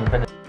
十五分钟。